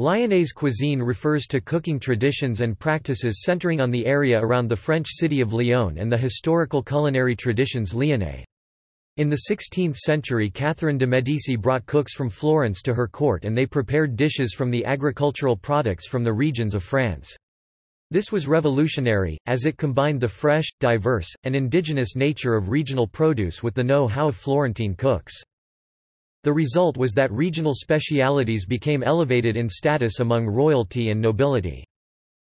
Lyonnaise cuisine refers to cooking traditions and practices centering on the area around the French city of Lyon and the historical culinary traditions Lyonnais. In the 16th century Catherine de' Medici brought cooks from Florence to her court and they prepared dishes from the agricultural products from the regions of France. This was revolutionary, as it combined the fresh, diverse, and indigenous nature of regional produce with the know-how of Florentine cooks. The result was that regional specialities became elevated in status among royalty and nobility.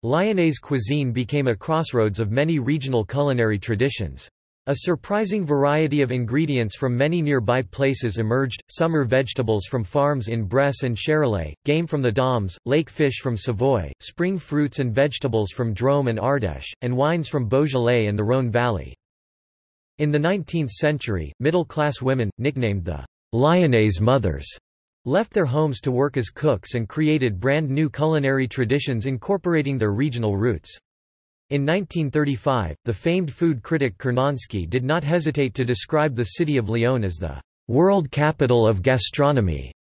Lyonnaise cuisine became a crossroads of many regional culinary traditions. A surprising variety of ingredients from many nearby places emerged, summer vegetables from farms in Bresse and Charolais, game from the Dombes, lake fish from Savoy, spring fruits and vegetables from Drôme and Ardèche, and wines from Beaujolais and the Rhône Valley. In the 19th century, middle-class women, nicknamed the Lyonnaise mothers, left their homes to work as cooks and created brand new culinary traditions incorporating their regional roots. In 1935, the famed food critic Curnonsky did not hesitate to describe the city of Lyon as the world capital of gastronomy.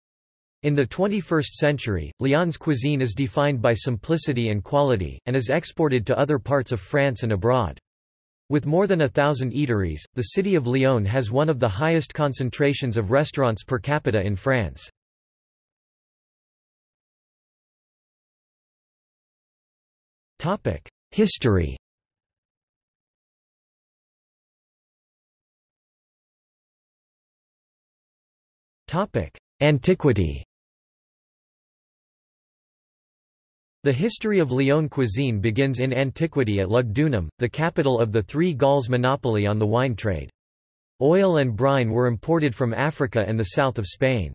In the 21st century, Lyon's cuisine is defined by simplicity and quality, and is exported to other parts of France and abroad. With more than a thousand eateries, the city of Lyon has one of the highest concentrations of restaurants per capita in France. History Antiquity The history of Lyon cuisine begins in antiquity at Lugdunum, the capital of the Three Gauls monopoly on the wine trade. Oil and brine were imported from Africa and the south of Spain.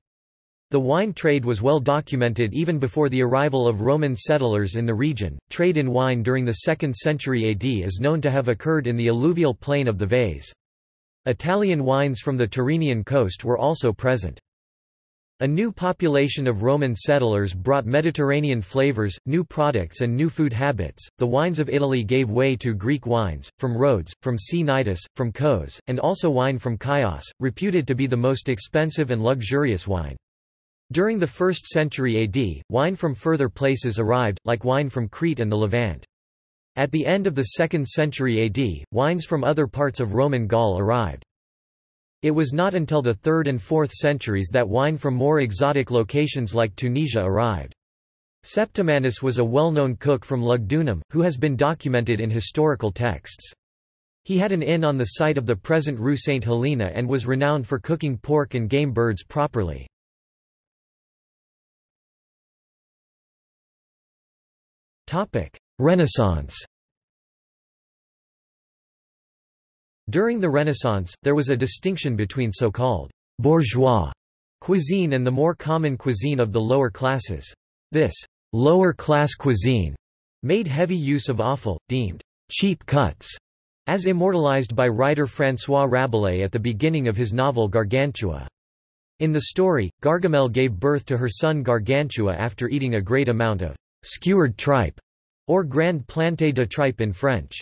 The wine trade was well documented even before the arrival of Roman settlers in the region. Trade in wine during the 2nd century AD is known to have occurred in the alluvial plain of the Vaise. Italian wines from the Tyrrhenian coast were also present. A new population of Roman settlers brought Mediterranean flavors, new products and new food habits. The wines of Italy gave way to Greek wines, from Rhodes, from Cnidus, from Kos, and also wine from Chios, reputed to be the most expensive and luxurious wine. During the 1st century AD, wine from further places arrived, like wine from Crete and the Levant. At the end of the 2nd century AD, wines from other parts of Roman Gaul arrived. It was not until the 3rd and 4th centuries that wine from more exotic locations like Tunisia arrived. Septimanus was a well-known cook from Lugdunum, who has been documented in historical texts. He had an inn on the site of the present Rue St. Helena and was renowned for cooking pork and game birds properly. Renaissance During the Renaissance, there was a distinction between so-called bourgeois cuisine and the more common cuisine of the lower classes. This lower-class cuisine made heavy use of offal, deemed cheap cuts, as immortalized by writer François Rabelais at the beginning of his novel Gargantua. In the story, Gargamelle gave birth to her son Gargantua after eating a great amount of skewered tripe, or grand planté de tripe in French.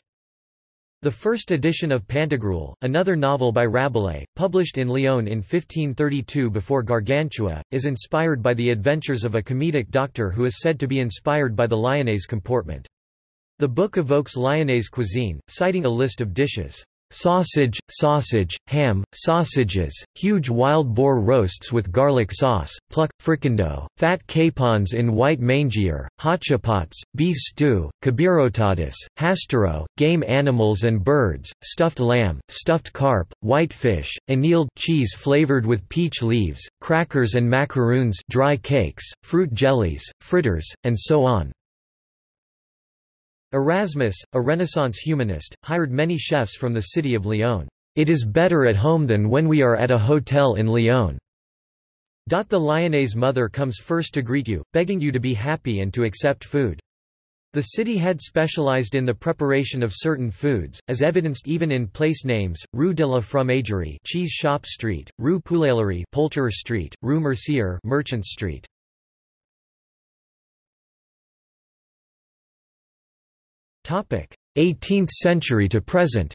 The first edition of Pantagruel, another novel by Rabelais, published in Lyon in 1532 before Gargantua, is inspired by the adventures of a comedic doctor who is said to be inspired by the Lyonnaise comportment. The book evokes Lyonnaise cuisine, citing a list of dishes. Sausage, sausage, ham, sausages, huge wild boar roasts with garlic sauce, pluck, fricandeau, fat capons in white mangier, hachapots, beef stew, kabirotadis, hastero, game animals and birds, stuffed lamb, stuffed carp, white fish, annealed cheese flavored with peach leaves, crackers and macaroons dry cakes, fruit jellies, fritters, and so on. Erasmus, a Renaissance humanist, hired many chefs from the city of Lyon. It is better at home than when we are at a hotel in Lyon. The Lyonnaise mother comes first to greet you, begging you to be happy and to accept food. The city had specialized in the preparation of certain foods, as evidenced even in place names, Rue de la Fromagerie Cheese Shop Street, Rue Poulaillerie Poulterer Street, Rue Mercier Merchant Street. 18th century to present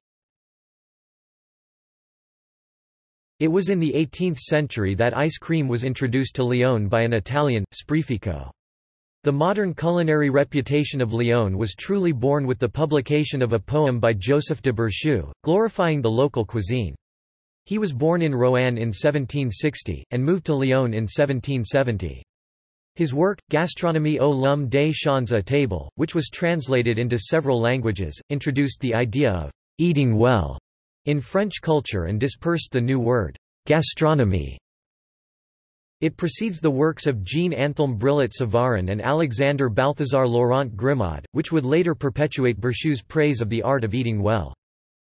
It was in the 18th century that ice cream was introduced to Lyon by an Italian, Sprefico. The modern culinary reputation of Lyon was truly born with the publication of a poem by Joseph de Berchoux, glorifying the local cuisine. He was born in Roanne in 1760, and moved to Lyon in 1770. His work, Gastronomie au l'homme des champs à table, which was translated into several languages, introduced the idea of «eating well» in French culture and dispersed the new word «gastronomie» It precedes the works of Jean Anthelme Brillat Savarin and Alexander Balthazar Laurent Grimod, which would later perpetuate Berchoux's praise of the art of eating well.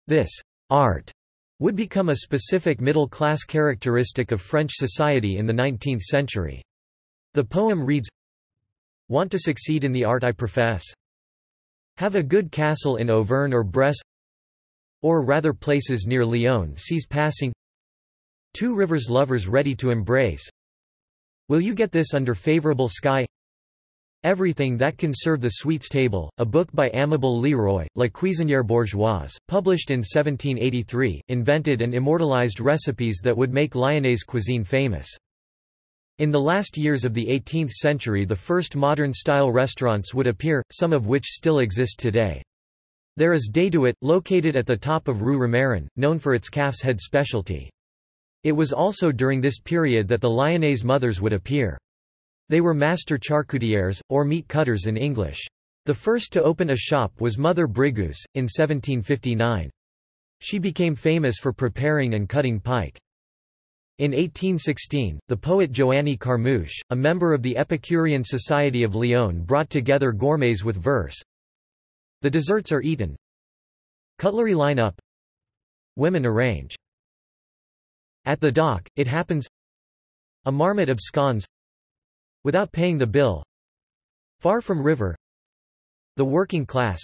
This art would become a specific middle-class characteristic of French society in the 19th century. The poem reads, Want to succeed in the art I profess? Have a good castle in Auvergne or Bresse Or rather places near Lyon sees passing Two rivers lovers ready to embrace Will you get this under favorable sky? Everything That Can Serve the Sweets Table, a book by Amable Leroy, La Cuisinière Bourgeoise, published in 1783, invented and immortalized recipes that would make Lyonnaise cuisine famous. In the last years of the 18th century the first modern-style restaurants would appear, some of which still exist today. There is Déduit, located at the top of Rue Romarin, known for its calf's head specialty. It was also during this period that the Lyonnaise mothers would appear. They were master charcutiers, or meat cutters in English. The first to open a shop was Mother Brigous, in 1759. She became famous for preparing and cutting pike. In 1816, the poet Joanny Carmouche, a member of the Epicurean Society of Lyon brought together gourmets with verse. The desserts are eaten. Cutlery line up. Women arrange. At the dock, it happens A marmot absconds Without paying the bill Far from river The working class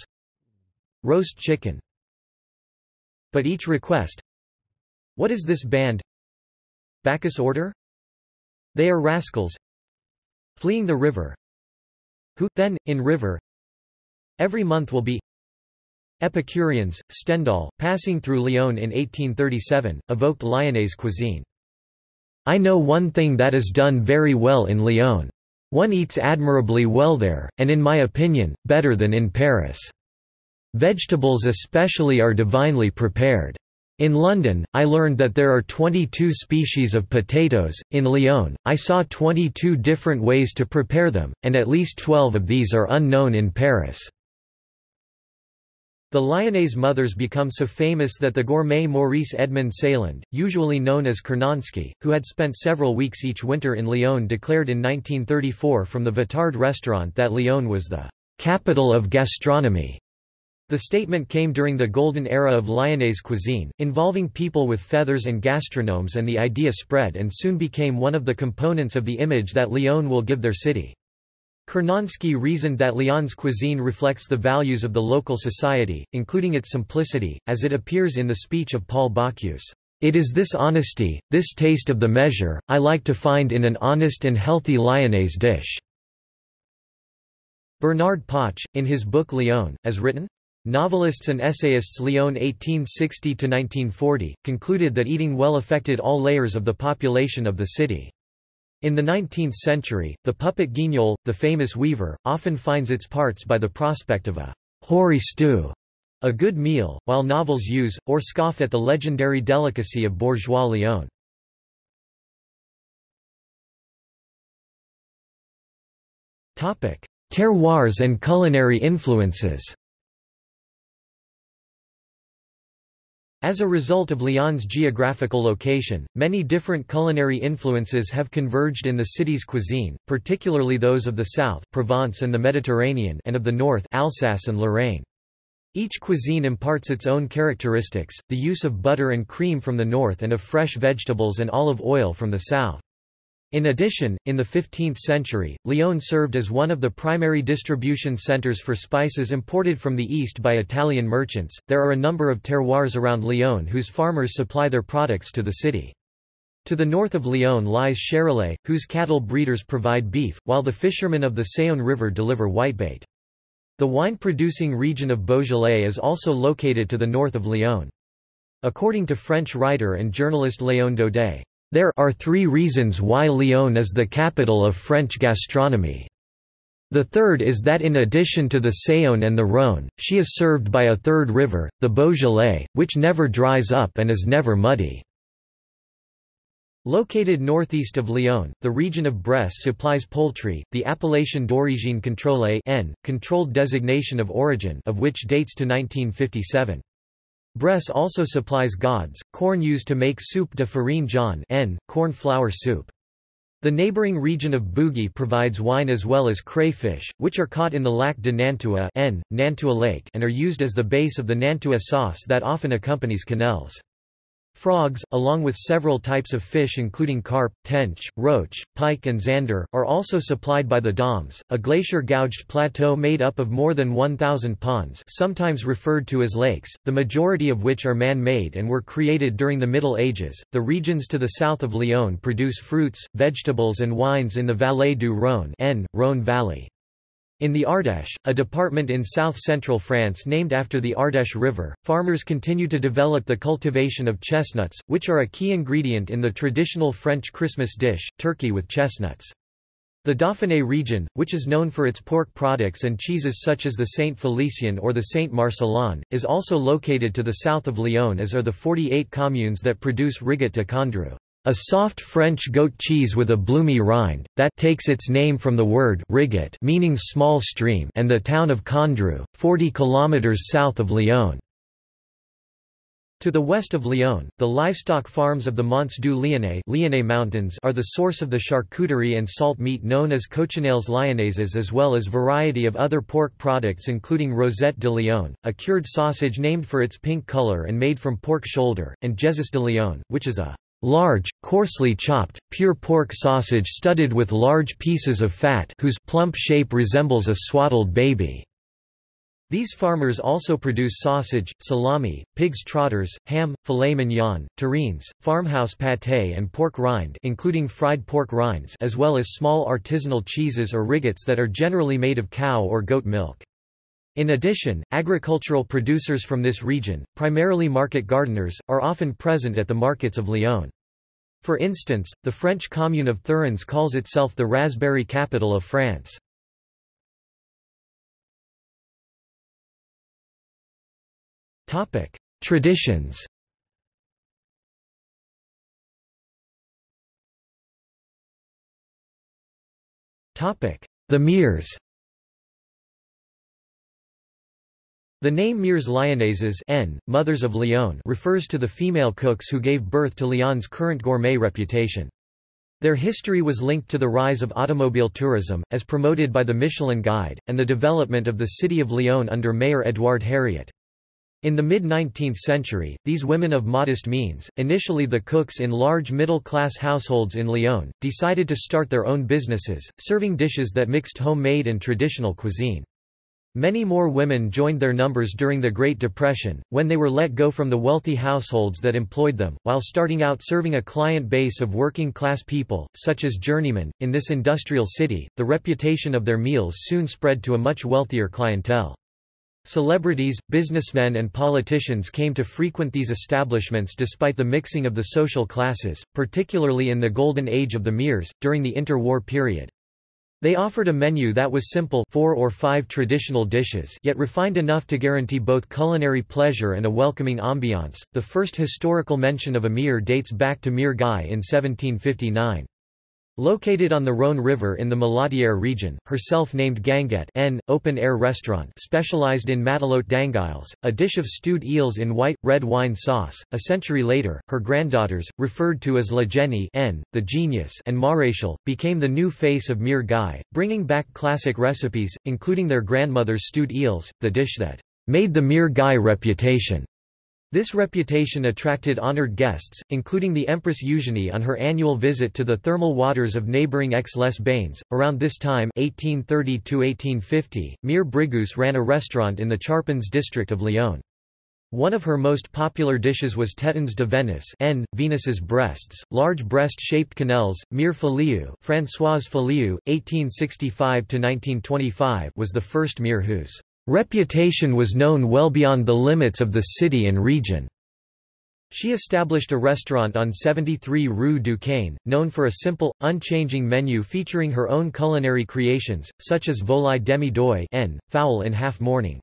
Roast chicken But each request What is this band Bacchus order? They are rascals Fleeing the river Who, then, in river Every month will be Epicureans, Stendhal, passing through Lyon in 1837, evoked Lyonnaise cuisine. I know one thing that is done very well in Lyon. One eats admirably well there, and in my opinion, better than in Paris. Vegetables especially are divinely prepared. In London, I learned that there are 22 species of potatoes, in Lyon, I saw 22 different ways to prepare them, and at least 12 of these are unknown in Paris. The Lyonnaise mothers become so famous that the gourmet Maurice Edmond Sailland, usually known as Curnonsky, who had spent several weeks each winter in Lyon declared in 1934 from the Vitard restaurant that Lyon was the capital of gastronomy. The statement came during the golden era of Lyonnaise cuisine, involving people with feathers and gastronomes and the idea spread and soon became one of the components of the image that Lyon will give their city. Curnonsky reasoned that Lyon's cuisine reflects the values of the local society, including its simplicity, as it appears in the speech of Paul Bocuse. It is this honesty, this taste of the measure, I like to find in an honest and healthy Lyonnaise dish." Bernard Poch, in his book Lyon, as written? Novelists and essayists Lyon 1860–1940, concluded that eating well affected all layers of the population of the city. In the 19th century, the puppet guignol, the famous weaver, often finds its parts by the prospect of a hoary stew, a good meal, while novels use, or scoff at the legendary delicacy of bourgeois Lyon. Terroirs and culinary influences As a result of Lyon's geographical location, many different culinary influences have converged in the city's cuisine, particularly those of the south Provence and the Mediterranean and of the north Alsace and Lorraine. Each cuisine imparts its own characteristics, the use of butter and cream from the north and of fresh vegetables and olive oil from the south. In addition, in the 15th century, Lyon served as one of the primary distribution centers for spices imported from the east by Italian merchants. There are a number of terroirs around Lyon whose farmers supply their products to the city. To the north of Lyon lies Charolais, whose cattle breeders provide beef, while the fishermen of the Saône River deliver whitebait. The wine-producing region of Beaujolais is also located to the north of Lyon. According to French writer and journalist Léon Daudet, there are three reasons why Lyon is the capital of French gastronomy. The third is that in addition to the Saône and the Rhône, she is served by a third river, the Beaujolais, which never dries up and is never muddy. Located northeast of Lyon, the region of Bresse supplies poultry, the appellation d'origine contrôlée N, controlled designation of origin of which dates to 1957. Bresse also supplies gaudes, corn used to make soup de farine jaune N, corn flour soup. The neighboring region of Bugey provides wine as well as crayfish, which are caught in the Lac de Nantua N, Nantua Lake and are used as the base of the Nantua sauce that often accompanies quenelles. Frogs, along with several types of fish including carp, tench, roach, pike and zander, are also supplied by the Dombes, a glacier-gouged plateau made up of more than 1,000 ponds sometimes referred to as lakes, the majority of which are man-made and were created during the Middle Ages. The regions to the south of Lyon produce fruits, vegetables and wines in the Vallée du Rhône N, Rhône Valley. In the Ardèche, a department in south-central France named after the Ardèche River, farmers continue to develop the cultivation of chestnuts, which are a key ingredient in the traditional French Christmas dish, turkey with chestnuts. The Dauphiné region, which is known for its pork products and cheeses such as the Saint Felicien or the Saint Marcellin, is also located to the south of Lyon as are the 48 communes that produce Rigotte de Condrieu. A soft French goat cheese with a bloomy rind, that takes its name from the word rigotte meaning small stream and the town of Condrieu, 40 km south of Lyon. To the west of Lyon, the livestock farms of the Monts du Lyonnais, Lyonnais Mountains are the source of the charcuterie and salt meat known as cochonelles lyonnaises as well as variety of other pork products including Rosette de Lyon, a cured sausage named for its pink color and made from pork shoulder, and Jesus de Lyon, which is a Large, coarsely chopped, pure pork sausage studded with large pieces of fat whose plump shape resembles a swaddled baby. These farmers also produce sausage, salami, pig's trotters, ham, filet mignon, terrines, farmhouse pâté and pork rind including fried pork rinds as well as small artisanal cheeses or rigottes that are generally made of cow or goat milk. In addition, agricultural producers from this region, primarily market gardeners, are often present at the markets of Lyon. For instance, the French commune of Thurins calls itself the raspberry capital of France. Traditions The Mères The name Mères Lyonnaises N, Mothers of Lyon refers to the female cooks who gave birth to Lyon's current gourmet reputation. Their history was linked to the rise of automobile tourism, as promoted by the Michelin Guide, and the development of the city of Lyon under Mayor Édouard Herriot. In the mid-19th century, these women of modest means, initially the cooks in large middle-class households in Lyon, decided to start their own businesses, serving dishes that mixed homemade and traditional cuisine. Many more women joined their numbers during the Great Depression, when they were let go from the wealthy households that employed them, while starting out serving a client base of working class people, such as journeymen. In this industrial city, the reputation of their meals soon spread to a much wealthier clientele. Celebrities, businessmen and politicians came to frequent these establishments despite the mixing of the social classes, particularly in the golden age of the Mères, during the interwar period. They offered a menu that was simple four or five traditional dishes yet refined enough to guarantee both culinary pleasure and a welcoming ambiance. The first historical mention of a dates back to Mère Guy in 1759. Located on the Rhône River in the Maladière region, her self-named guinguette N, open-air restaurant specialized in matelote d'anguilles, a dish of stewed eels in white, red wine sauce. A century later, her granddaughters, referred to as La Génie N, the genius and Maréchal, became the new face of Mère Guy, bringing back classic recipes, including their grandmother's stewed eels, the dish that made the Mère Guy reputation. This reputation attracted honored guests, including the Empress Eugénie on her annual visit to the thermal waters of neighboring Aix-les-Bains. Around this time, 1830 Mère Brigus ran a restaurant in the Charpennes district of Lyon. One of her most popular dishes was tétons de Venus N, Venus's breasts, large breast-shaped quenelles. Mère Fillioux, Françoise Fillioux, 1865–1925 was the first Mère whose Reputation was known well beyond the limits of the city and region. She established a restaurant on 73 Rue Duquesne, known for a simple, unchanging menu featuring her own culinary creations, such as volaille demi d'oie n, fowl in half mourning.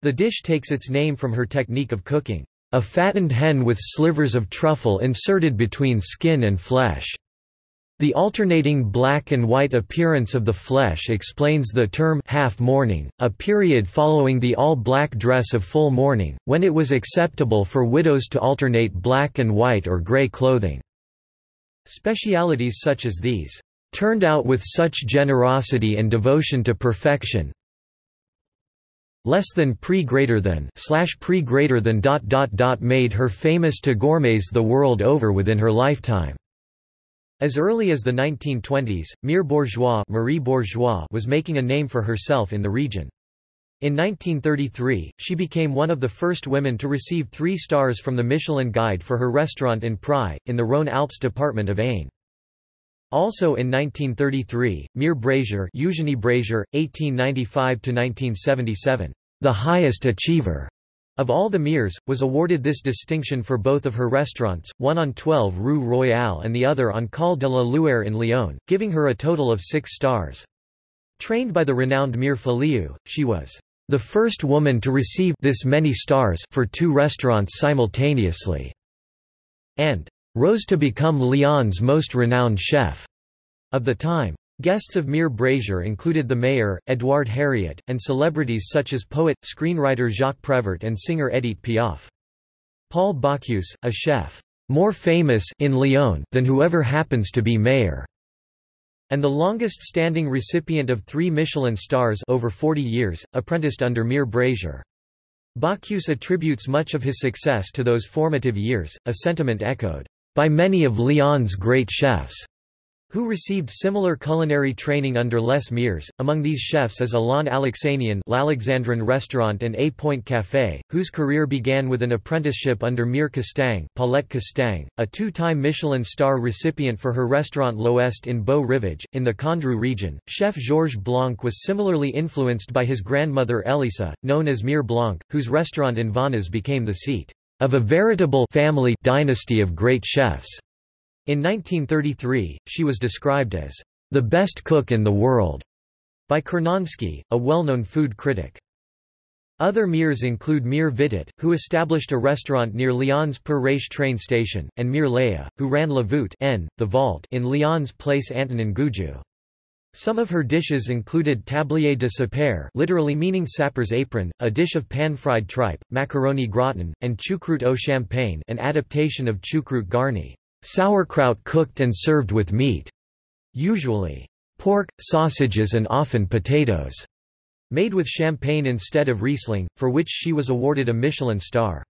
The dish takes its name from her technique of cooking, a fattened hen with slivers of truffle inserted between skin and flesh. The alternating black and white appearance of the flesh explains the term half mourning, a period following the all-black dress of full mourning, when it was acceptable for widows to alternate black and white or grey clothing. Specialities such as these, "...turned out with such generosity and devotion to perfection less than pre greater than slash pre greater than dot dot dot made her famous to gourmets the world over within her lifetime." As early as the 1920s, Mère Bourgeois, Marie Bourgeois was making a name for herself in the region. In 1933, she became one of the first women to receive three stars from the Michelin Guide for her restaurant in Priay, in the Rhône-Alpes department of Ain. Also in 1933, Mère Brazier Eugenie Brazier, 1895–1977, the highest achiever of all the Mères, was awarded this distinction for both of her restaurants, one on 12 Rue Royale and the other on Col de la Luère in Lyon, giving her a total of six stars. Trained by the renowned Mère Fillioux, she was the first woman to receive this many stars for two restaurants simultaneously, and rose to become Lyon's most renowned chef of the time. Guests of Mère Brazier included the mayor, Édouard Herriot, and celebrities such as poet, screenwriter Jacques Prévert and singer Edith Piaf. Paul Bocuse, a chef, more famous in Lyon than whoever happens to be mayor, and the longest-standing recipient of three Michelin stars over 40 years, apprenticed under Mère Brazier. Bocuse attributes much of his success to those formative years, a sentiment echoed by many of Lyon's great chefs who received similar culinary training under Les Mères. Among these chefs is Alain Alexanian L'Alexandrin Restaurant and A Point Café, whose career began with an apprenticeship under Mère Castaing, Paulette Castaing, a two-time Michelin star recipient for her restaurant L'Ouest in Beau Rivage, in the Condrieu region. Chef Georges Blanc was similarly influenced by his grandmother Elisa, known as Mère Blanc, whose restaurant in Vonnas became the seat of a veritable family dynasty of great chefs. In 1933, she was described as the best cook in the world by Curnonsky, a well-known food critic. Other Mères include Mère Vitet, who established a restaurant near Lyon's Père train station, and Mère Léa, who ran La Voûte N, the Vault in Lyon's Place Antonin Gourju. Some of her dishes included tablier de sapeur literally meaning sapper's apron, a dish of pan-fried tripe, macaroni gratin, and choucroute au champagne an adaptation of choucroute garni. Sauerkraut cooked and served with meat, usually pork, sausages and often potatoes, made with champagne instead of Riesling, for which she was awarded a Michelin star.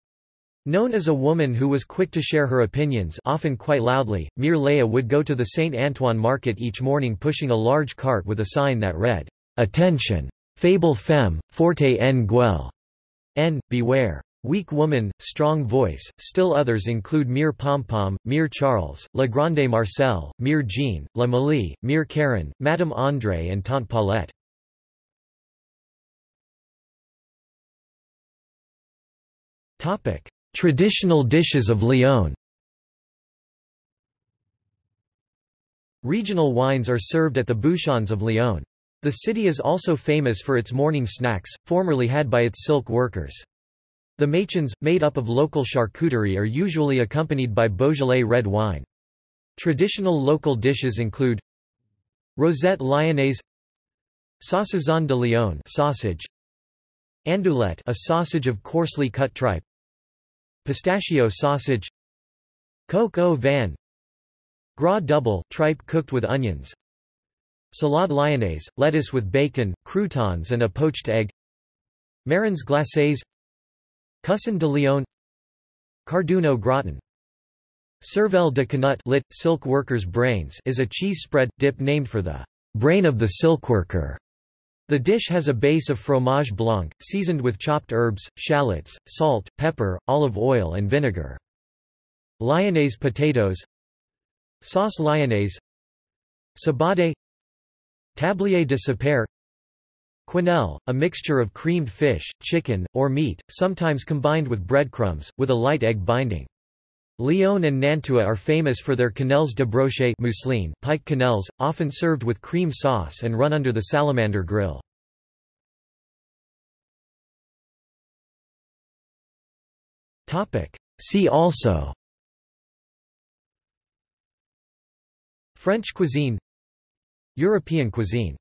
Known as a woman who was quick to share her opinions often quite loudly, Mère Léa would go to the Saint Antoine market each morning pushing a large cart with a sign that read, Attention! Fable femme, forte en gueule. N. Beware. Weak Woman, Strong Voice. Still others include Mère Pompom, Mère Charles, La Grande Marcel, Mère Jean, La Malie, Mère Karen, Madame André and Tante Paulette. Traditional dishes of Lyon Regional wines are served at the bouchons of Lyon. The city is also famous for its morning snacks, formerly had by its silk workers. The mâchons, made up of local charcuterie are usually accompanied by Beaujolais red wine. Traditional local dishes include Rosette lyonnaise Saucisson de Lyon sausage Andouillette a sausage of coarsely cut tripe Pistachio sausage Coq au vin Gras double tripe cooked with onions Salade lyonnaise, lettuce with bacon, croutons and a poached egg Marrons glacés Coussin de Lyon Carduno gratin Cervelle de Canut lit, silk worker's brains is a cheese spread, dip named for the brain of the silkworker. The dish has a base of fromage blanc, seasoned with chopped herbs, shallots, salt, pepper, olive oil and vinegar. Lyonnaise potatoes. Sauce lyonnaise. Sabade Tablier de sapeur Quenelle, a mixture of creamed fish, chicken, or meat, sometimes combined with breadcrumbs, with a light egg binding. Lyon and Nantua are famous for their quenelles de brochet mousseline, pike quenelles, often served with cream sauce and run under the salamander grill. See also French cuisine European cuisine